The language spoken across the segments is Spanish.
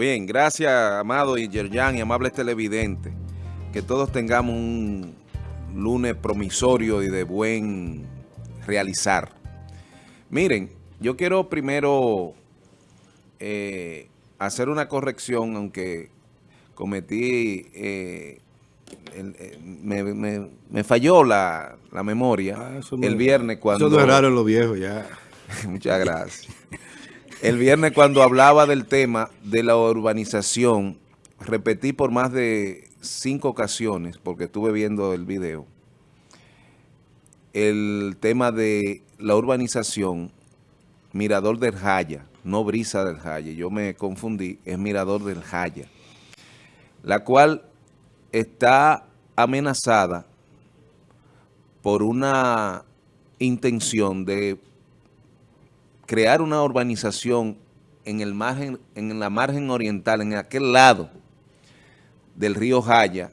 Bien, gracias, Amado Yerjan y amables televidentes. Que todos tengamos un lunes promisorio y de buen realizar. Miren, yo quiero primero eh, hacer una corrección, aunque cometí, eh, eh, me, falló la, memoria ah, el viernes cuando... Eso no es raro en los viejos ya. Muchas gracias. El viernes cuando hablaba del tema de la urbanización, repetí por más de cinco ocasiones, porque estuve viendo el video, el tema de la urbanización Mirador del Jaya, no Brisa del Jaya, yo me confundí, es Mirador del Jaya, la cual está amenazada por una intención de crear una urbanización en, el margen, en la margen oriental, en aquel lado del río Jaya,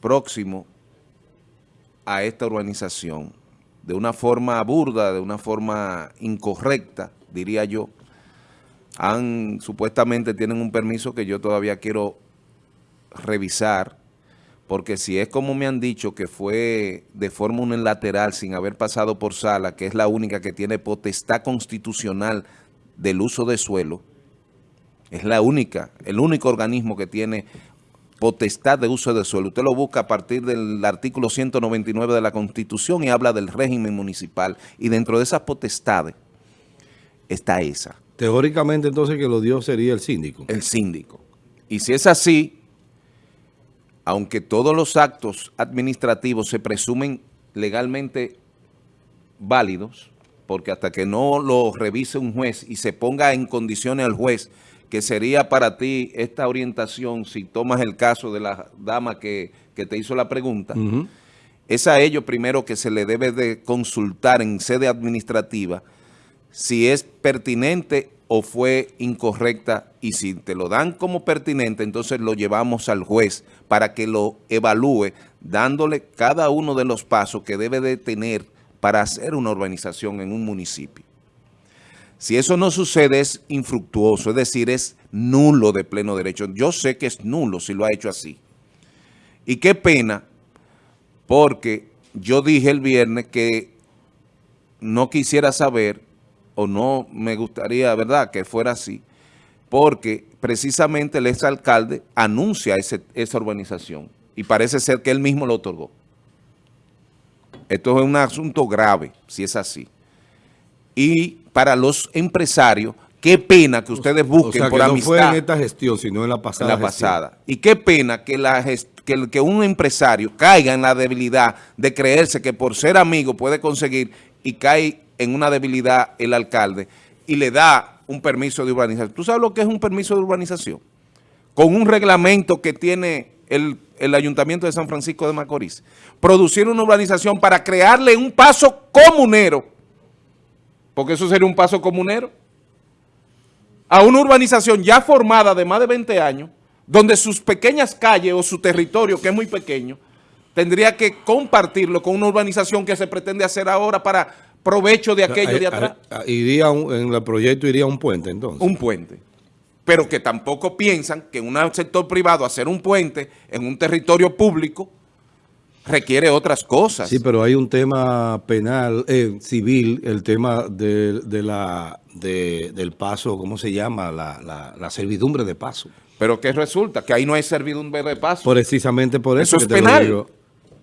próximo a esta urbanización de una forma burda, de una forma incorrecta, diría yo. Han, supuestamente tienen un permiso que yo todavía quiero revisar, porque si es como me han dicho que fue de forma unilateral sin haber pasado por sala, que es la única que tiene potestad constitucional del uso de suelo, es la única, el único organismo que tiene potestad de uso de suelo. Usted lo busca a partir del artículo 199 de la Constitución y habla del régimen municipal. Y dentro de esas potestades está esa. Teóricamente entonces que lo dio sería el síndico. El síndico. Y si es así, aunque todos los actos administrativos se presumen legalmente válidos, porque hasta que no lo revise un juez y se ponga en condiciones al juez que sería para ti esta orientación, si tomas el caso de la dama que, te hizo la pregunta, es a ellos primero que se le debe de consultar en sede administrativa si es pertinente o fue incorrecta y si te lo dan como pertinente, entonces lo llevamos al juez para que lo evalúe, dándole cada uno de los pasos que debe de tener para hacer una urbanización en un municipio. Si eso no sucede es infructuoso, es decir, es nulo de pleno derecho. Yo sé que es nulo si lo ha hecho así. Y qué pena, porque yo dije el viernes que no quisiera saber, o no me gustaría, ¿verdad?, que fuera así, porque precisamente el exalcalde anuncia esa urbanización y parece ser que él mismo lo otorgó. Esto es un asunto grave, si es así y para los empresarios, qué pena que ustedes busquen o sea, que no fue en esta gestión, sino en la pasada En la pasada. Y qué pena que, la que, que un empresario caiga en la debilidad de creerse que por ser amigo puede conseguir y cae en una debilidad el alcalde y le da un permiso de urbanización. ¿Tú sabes lo que es un permiso de urbanización? Con un reglamento que tiene el, el Ayuntamiento de San Francisco de Macorís. Producir una urbanización para crearle un paso comunero porque eso sería un paso comunero, a una urbanización ya formada de más de 20 años, donde sus pequeñas calles o su territorio, que es muy pequeño, tendría que compartirlo con una urbanización que se pretende hacer ahora para provecho de aquello de atrás. Iría en el proyecto iría un puente entonces. Un puente. Pero que tampoco piensan que en un sector privado hacer un puente en un territorio público requiere otras cosas. Sí, pero hay un tema penal, eh, civil, el tema de, la, del paso, ¿cómo se llama? La, servidumbre de paso. Pero ¿qué resulta? Que ahí no hay servidumbre de paso. Precisamente por eso. Eso es penal.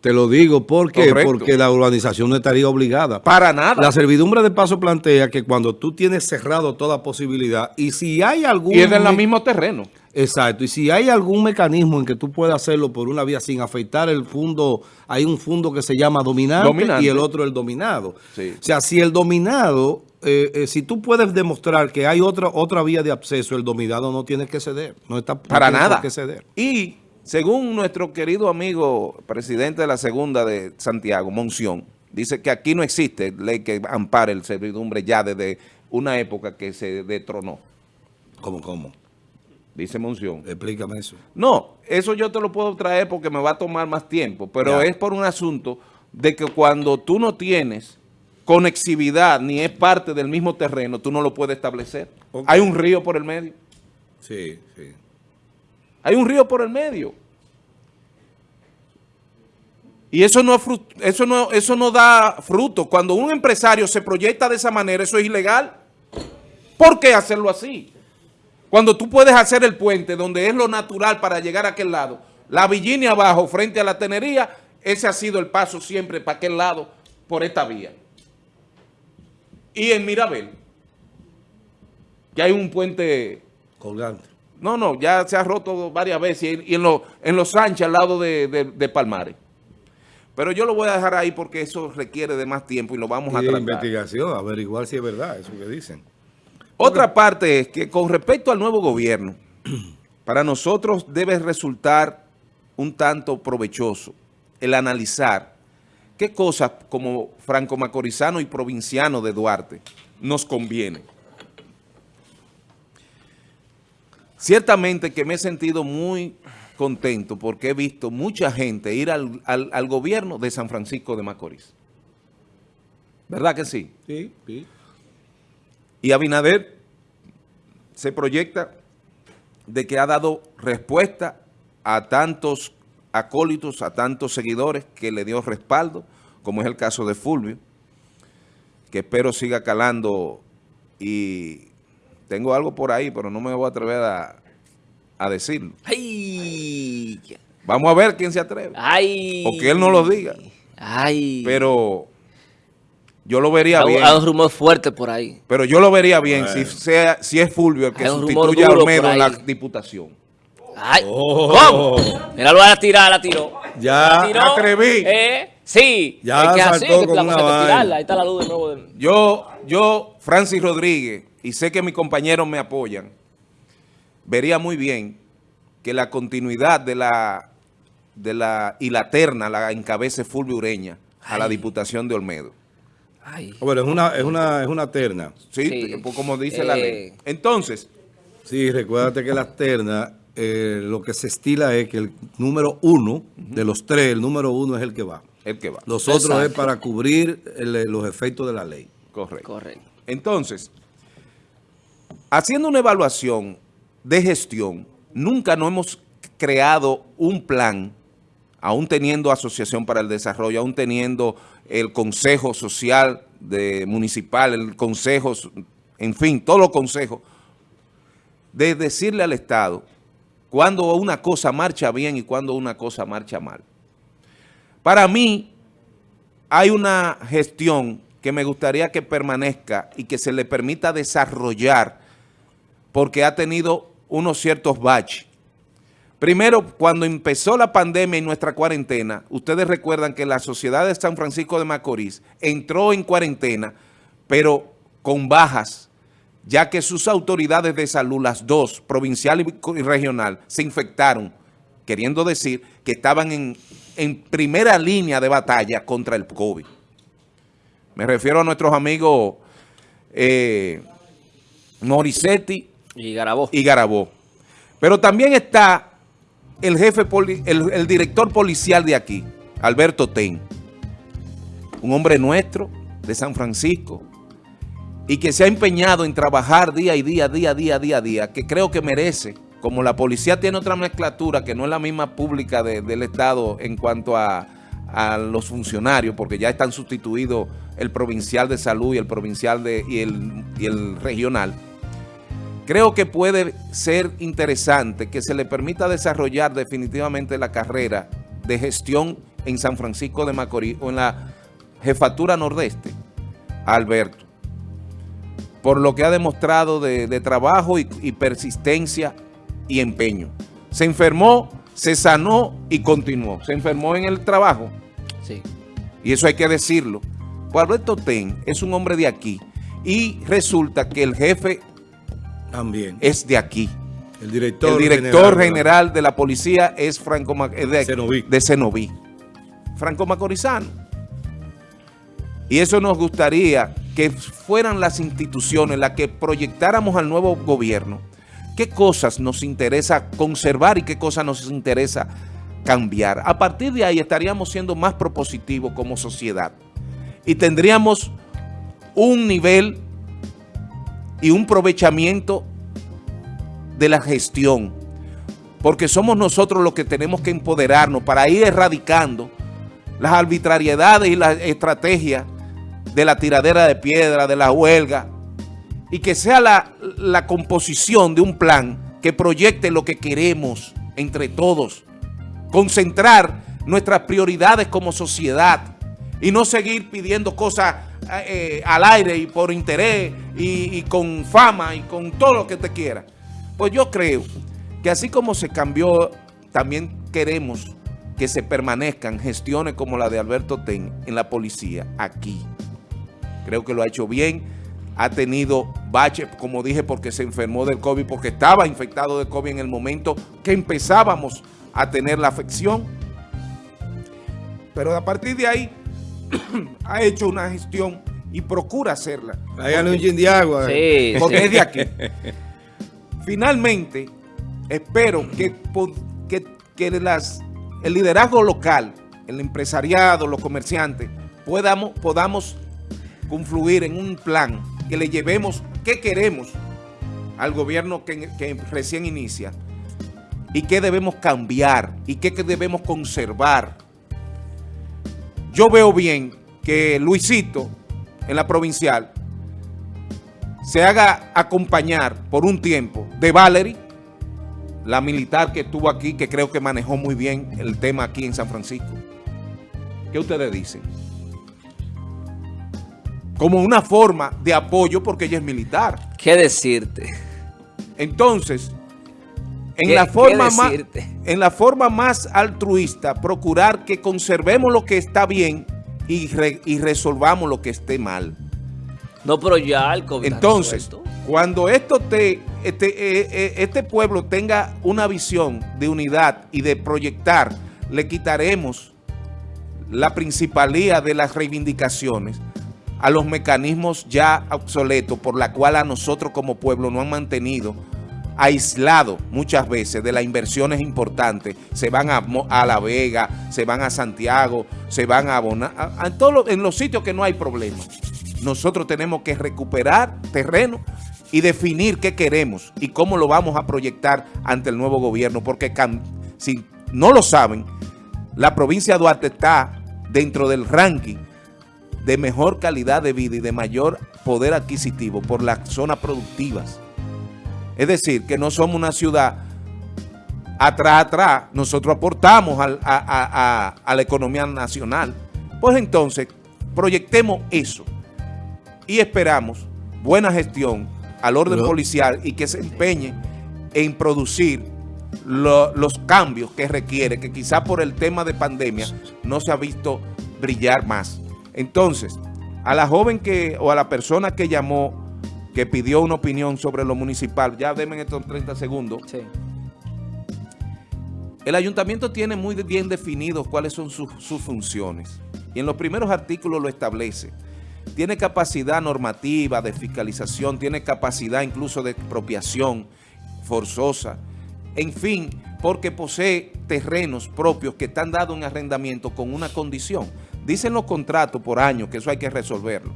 Te lo digo porque porque la urbanización no estaría obligada. Para nada. La servidumbre de paso plantea que cuando tú tienes cerrado toda posibilidad y si hay algún... Y es en el mismo terreno. Exacto, y si hay algún mecanismo en que tú puedas hacerlo por una vía sin afectar el fondo, hay un fondo que se llama dominante, y el otro el dominado. O sea, si el dominado, eh, eh, si tú puedes demostrar que hay otra otra vía de acceso, el dominado no tiene que ceder, no está para nada que ceder. Y según nuestro querido amigo presidente de la segunda de Santiago, Monción, dice que aquí no existe ley que ampare el servidumbre ya desde una época que se detronó. ¿Cómo, cómo? Dice Monción. Explícame eso. No, eso yo te lo puedo traer porque me va a tomar más tiempo, pero es por un asunto de que cuando tú no tienes conexividad ni es parte del mismo terreno, tú no lo puedes establecer. Hay un río por el medio. Sí, sí. Hay un río por el medio. Y eso no, eso, no, eso no da fruto. Cuando un empresario se proyecta de esa manera, eso es ilegal. ¿Por qué hacerlo así? Cuando tú puedes hacer el puente donde es lo natural para llegar a aquel lado, la Virginia abajo frente a la tenería, ese ha sido el paso siempre para aquel lado por esta vía. Y en Mirabel, que hay un puente... Colgante. No, no, ya se ha roto varias veces y en, en Los Sánchez al lado de, Palmares. Pero yo lo voy a dejar ahí porque eso requiere de más tiempo y lo vamos a tratar. investigación, averiguar si es verdad eso que dicen. Otra parte es que con respecto al nuevo gobierno, para nosotros debe resultar un tanto provechoso el analizar qué cosas como franco-macorizano y provinciano de Duarte nos conviene. Ciertamente que me he sentido muy contento porque he visto mucha gente ir al, al gobierno de San Francisco de Macorís. ¿Verdad que sí? Sí, sí. Y Abinader se proyecta de que ha dado respuesta a tantos acólitos, a tantos seguidores que le dio respaldo, como es el caso de Fulvio, que espero siga calando y tengo algo por ahí, pero no me voy a atrever a, decirlo. Vamos a ver quién se atreve. O que él no lo diga. Pero yo lo vería bien. Hay un rumor fuerte por ahí. Pero yo lo vería bien si, sea, si es Fulvio el que sustituye a Olmedo en la diputación. Ay, oh. ¿Cómo? Mira, lo va a tirar, la tiró. Ya, la tiró. atreví. ¿Eh? Sí. Ya es que así, que con una Ahí está la luz de nuevo. Yo, yo, Francis Rodríguez, y sé que mis compañeros me apoyan, vería muy bien que la continuidad de la, de la y la terna la encabece Fulvio Ureña a la diputación de Olmedo. Bueno, es una, es una, es una terna. Sí, pues, como dice la ley. Eh, Entonces. Sí, recuérdate que las ternas, eh, lo que se estila es que el número uno, de los tres, el número uno es el que va. El que va. Los otros es para cubrir los efectos de la ley. Correcto. Correcto. Entonces, haciendo una evaluación de gestión, nunca no hemos creado un plan, aún teniendo Asociación para el Desarrollo, aún teniendo el Consejo Social de Municipal, el Consejo, en fin, todos los consejos, de decirle al Estado cuando una cosa marcha bien y cuando una cosa marcha mal. Para mí, hay una gestión que me gustaría que permanezca y que se le permita desarrollar porque ha tenido unos ciertos baches. Primero, cuando empezó la pandemia y nuestra cuarentena, ustedes recuerdan que la Sociedad de San Francisco de Macorís entró en cuarentena, pero con bajas, ya que sus autoridades de salud, las dos, provincial y regional, se infectaron, queriendo decir que estaban en, primera línea de batalla contra el COVID. Me refiero a nuestros amigos eh, Morissetti y Garabó. y Garabó. Pero también está el jefe, el, director policial de aquí, Alberto Ten, un hombre nuestro de San Francisco y que se ha empeñado en trabajar día y día, día, día, día, día, que creo que merece, como la policía tiene otra mezclatura que no es la misma pública del Estado en cuanto a, los funcionarios, porque ya están sustituidos el provincial de salud y el provincial de, y el regional, Creo que puede ser interesante que se le permita desarrollar definitivamente la carrera de gestión en San Francisco de Macorís o en la jefatura nordeste Alberto, por lo que ha demostrado de, trabajo y, persistencia y empeño. Se enfermó, se sanó y continuó. Se enfermó en el trabajo. Sí. Y eso hay que decirlo. Pues Alberto Ten es un hombre de aquí y resulta que el jefe también. Es de aquí. El director, el director general, de la policía es Franco de, de Cenoví. Franco Macorizano. Y eso nos gustaría que fueran las instituciones las que proyectáramos al nuevo gobierno qué cosas nos interesa conservar y qué cosas nos interesa cambiar. A partir de ahí estaríamos siendo más propositivos como sociedad y tendríamos un nivel y un aprovechamiento de la gestión, porque somos nosotros los que tenemos que empoderarnos para ir erradicando las arbitrariedades y las estrategias de la tiradera de piedra, de la huelga, y que sea la, la composición de un plan que proyecte lo que queremos entre todos, concentrar nuestras prioridades como sociedad y no seguir pidiendo cosas eh, al aire y por interés y, con fama y con todo lo que te quiera. Pues yo creo que así como se cambió, también queremos que se permanezcan gestiones como la de Alberto Ten en la policía aquí. Creo que lo ha hecho bien, ha tenido baches, como dije, porque se enfermó del COVID, porque estaba infectado de COVID en el momento que empezábamos a tener la afección. Pero a partir de ahí ha hecho una gestión y procura hacerla. Háganle un gin de agua. Sí, porque es de aquí. Finalmente, espero que, que, que las, el liderazgo local, el empresariado, los comerciantes, podamos, podamos confluir en un plan que le llevemos qué queremos al gobierno que, recién inicia y qué debemos cambiar y qué debemos conservar. Yo veo bien que Luisito, en la provincial, se haga acompañar por un tiempo de Valerie, la militar que estuvo aquí, que creo que manejó muy bien el tema aquí en San Francisco. ¿Qué ustedes dicen? Como una forma de apoyo porque ella es militar. ¿Qué decirte? Entonces, en la, forma más, en la forma más altruista, procurar que conservemos lo que está bien y, re, y resolvamos lo que esté mal. No, pero ya el COVID Entonces, cuando esto te, este, eh, eh, este pueblo tenga una visión de unidad y de proyectar, le quitaremos la principalía de las reivindicaciones a los mecanismos ya obsoletos por la cual a nosotros como pueblo no han mantenido aislado muchas veces de las inversiones importantes. Se van a, a La Vega, se van a Santiago, se van a todos los, en los sitios que no hay problema. Nosotros tenemos que recuperar terreno y definir qué queremos y cómo lo vamos a proyectar ante el nuevo gobierno, porque si no lo saben, la provincia de Duarte está dentro del ranking de mejor calidad de vida y de mayor poder adquisitivo por las zonas productivas. Es decir, que no somos una ciudad atrás, atrás, nosotros aportamos al, a, a, a, a la economía nacional. Pues entonces, proyectemos eso y esperamos buena gestión al orden no. policial y que se empeñe en producir lo, los cambios que requiere, que quizá por el tema de pandemia no se ha visto brillar más. Entonces, a la joven que o a la persona que llamó que pidió una opinión sobre lo municipal. Ya denme estos 30 segundos. Sí. El ayuntamiento tiene muy bien definidos cuáles son sus, sus funciones. Y en los primeros artículos lo establece. Tiene capacidad normativa de fiscalización, tiene capacidad incluso de expropiación forzosa. En fin, porque posee terrenos propios que están dados en arrendamiento con una condición. Dicen los contratos por año que eso hay que resolverlo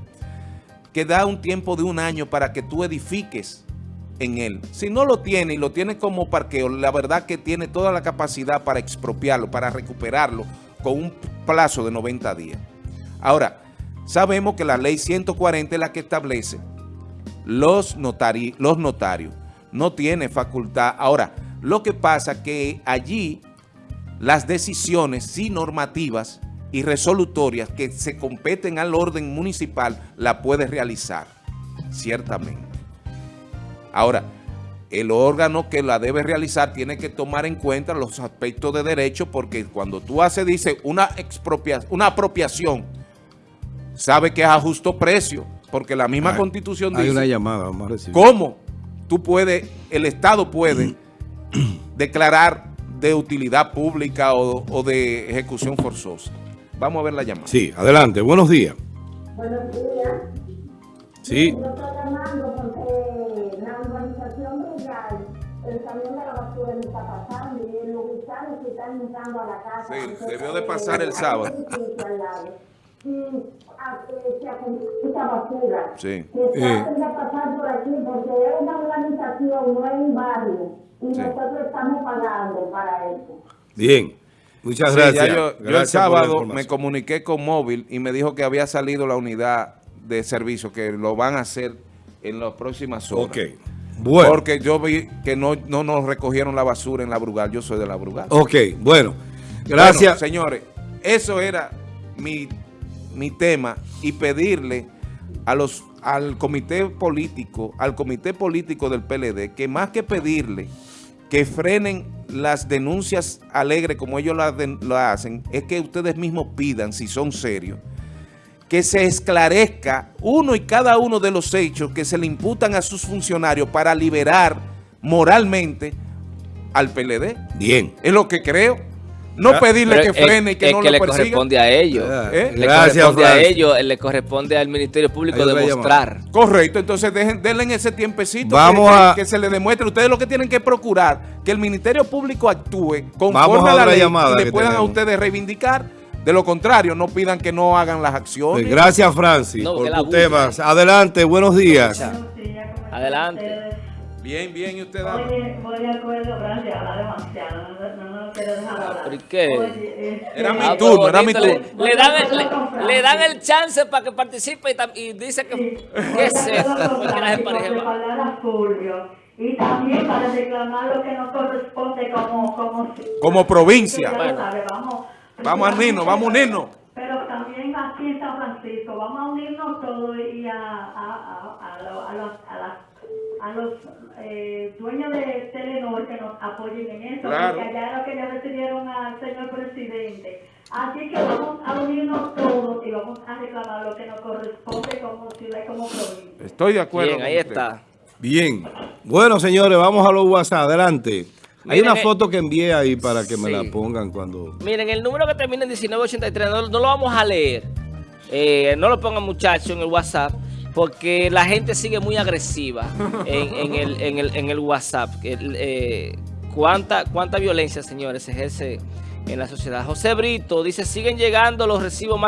que da un tiempo de un año para que tú edifiques en él. Si no lo tiene y lo tiene como parqueo, la verdad que tiene toda la capacidad para expropiarlo, para recuperarlo con un plazo de 90 días. Ahora, sabemos que la ley 140 es la que establece los, notari los notarios. No tiene facultad. Ahora, lo que pasa que allí las decisiones sí normativas y resolutorias que se competen al orden municipal la puede realizar, ciertamente. Ahora, el órgano que la debe realizar tiene que tomar en cuenta los aspectos de derecho porque cuando tú haces, dice, una, expropiación, una apropiación, sabe que es a justo precio, porque la misma hay, constitución hay dice... Hay una llamada, vamos a recibir. ¿Cómo tú puedes, el Estado puede declarar de utilidad pública o, o de ejecución forzosa? Vamos a ver la llamada. Sí, adelante. Buenos días. Buenos días. Sí. Yo estoy llamando porque la urbanización real, el camión de la basura no está pasando y los gusanos se están entrando a la casa. Sí, debió de pasar el sábado. si a, eh, se. Sí. Que traten de pasar por aquí porque es una organización, no es un barrio. Y Sí. nosotros estamos pagando para eso. Bien. Muchas Sí, gracias. yo, yo el Gracias por la sábado me comuniqué con Móvil y me dijo que había salido la unidad de servicio, que lo van a hacer en las próximas horas. Ok. Bueno. Porque yo vi que no, no nos recogieron la basura en la Brugal. Yo soy de la Brugal. Ok, bueno. Gracias. Bueno, señores, eso era mi, mi tema y pedirle a los al comité político, al comité político del PLD, que más que pedirle que frenen las denuncias alegres como ellos las den- lo hacen, es que ustedes mismos pidan, si son serios, que se esclarezca uno y cada uno de los hechos que se le imputan a sus funcionarios para liberar moralmente al PLD. Bien. Es lo que creo. No pedirle Pero que frene y que es no que lo le persiga. corresponde a ellos. ¿Eh? Le Gracias, corresponde a Francis. ellos, le corresponde al Ministerio Público demostrar. Correcto, entonces dejen, denle en ese tiempecito Vamos que, que- a- que se le demuestre. Ustedes lo que tienen que procurar que el Ministerio Público actúe conforme a a la ley llamada y le puedan a ustedes reivindicar. De lo contrario, no pidan que no hagan las acciones. Gracias, Francis, No, por tus temas. Adelante, buenos días. Adelante. Bien, bien, y usted Oye, voy de acuerdo, gracias, habla demasiado, no, no, no quiero dejar hablar. ¿Por qué? Oye, este, Era mi Ah, turno, era mi bonito, le- turno. Le, dan el, le, le dan el chance para que participe y, y dice que... sí, ¿Qué es la respaldar a Fulvio. Y también para reclamar lo que nos corresponde como... Como, Como provincia. Lo Bueno. sabe, vamos, Vamos a unirnos, vamos a unirnos. Pero también aquí en San Francisco, vamos a unirnos todos y a, a, a, a, lo- a los, a las- a los eh, dueños de Telenor que nos apoyen en eso, Claro. porque allá es lo que ya decidieron al señor presidente. Así que vamos a unirnos todos y vamos a reclamar lo que nos corresponde como ciudad y como provincia. Estoy de acuerdo. Bien, con ahí usted. está. Bien. Bueno, señores, vamos a los WhatsApp. Adelante. Hay Miren, una foto que envié ahí para que me la pongan cuando... Miren, el número que termina en 1983 no, no lo vamos a leer. Eh, no lo pongan muchachos en el WhatsApp porque la gente sigue muy agresiva en, en el, en, el, en el WhatsApp. Eh, ¿cuánta, ¿Cuánta violencia, señores, se ejerce en la sociedad? José Brito dice, siguen llegando los recibos más